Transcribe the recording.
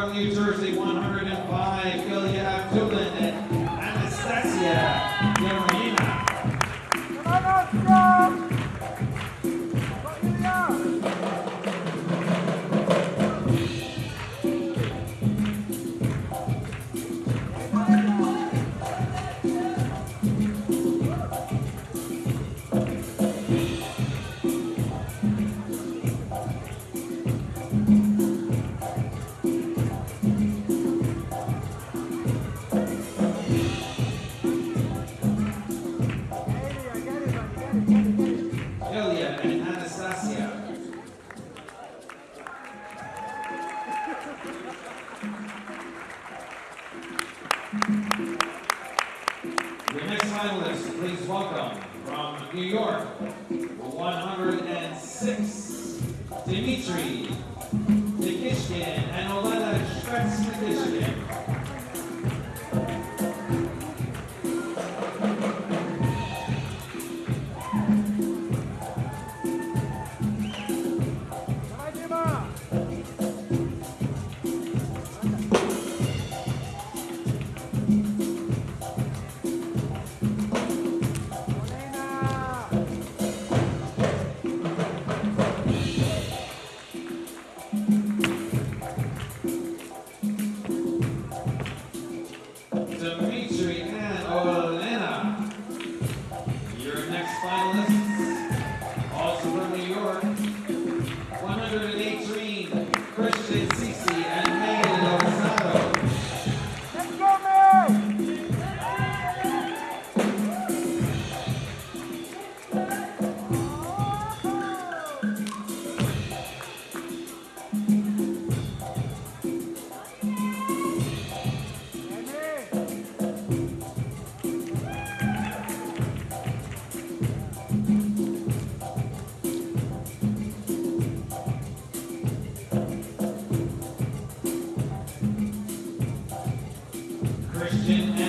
from users, they want And Anastasia. The next finalist, please welcome from New York, 106, Dimitri Nikishkin and Olena Shvets Christian